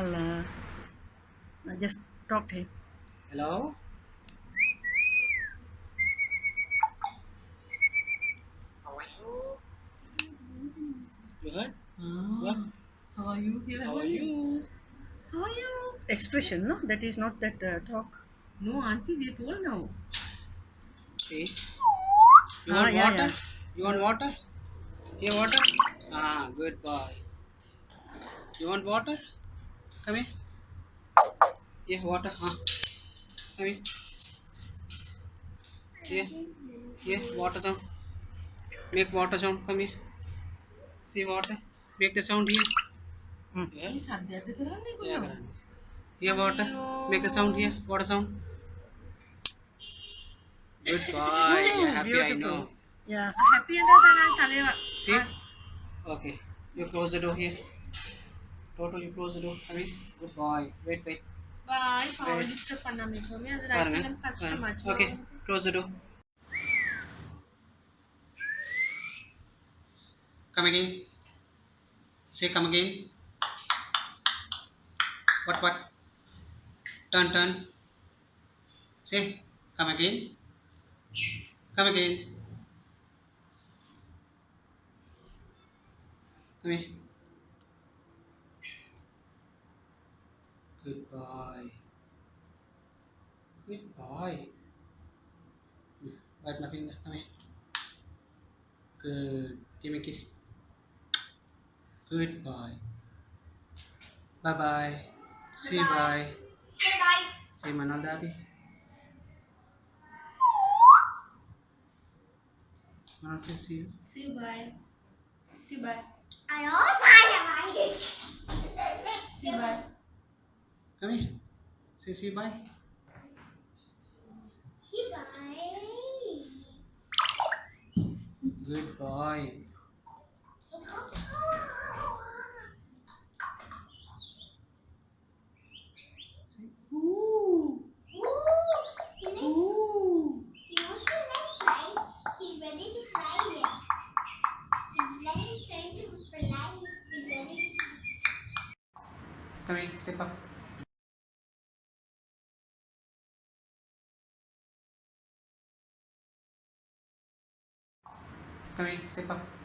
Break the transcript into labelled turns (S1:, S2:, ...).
S1: I'll uh, I'll just talk to him.
S2: Hello? How are you? You heard? What?
S3: How are you? Here,
S2: How are you?
S3: How are you?
S1: Expression, no? That is not that uh, talk.
S3: No, auntie, they told now.
S2: See? You
S1: Ah,
S2: want
S1: yeah,
S2: water?
S1: yeah.
S2: You want water? Here, water? Ah, good boy. You want water? Come here. Here, water. Ah. Come here. Here. Here, water sound. Make water sound. Come here. See water. Make the sound here.
S1: Hmm.
S2: Yeah.
S3: ते
S2: Yeah, Here, water. Make the sound here. Water sound. Good boy. You're happy,
S1: Beautiful.
S2: I know.
S1: Yeah.
S3: Happy and.
S2: See? Okay. You close the door here. Toto, you close the door. Come here. Good boy. Wait, wait.
S3: Bye. Power
S2: Wait.
S3: disturb பண்ணாம இருக்கோமே அது
S2: Karan,
S3: right
S2: eh?
S3: லம்
S2: Karan.
S3: கஷ்டமாச்சு.
S2: Okay. Close the door. Come again. Say come again. What, what? Turn, turn. Say come again. Come again. Come here. Good boy. Good boy. Hmm, Bite my finger. Come here. Good. Give me a kiss. Good boy. Bye bye. Say bye.
S4: Say bye.
S2: Say Manal Daddy. Manal say see you.
S4: See you bye. See you bye. I also have bye. See you bye.
S2: Come here. Say see you bye.
S4: You bye.
S2: Good boy. Say ooh.
S4: Ooh.
S2: Ooh.
S4: He wants to fly. He's ready to fly here. He's ready trying to fly. He's ready.
S2: Come here. Step up. Step up.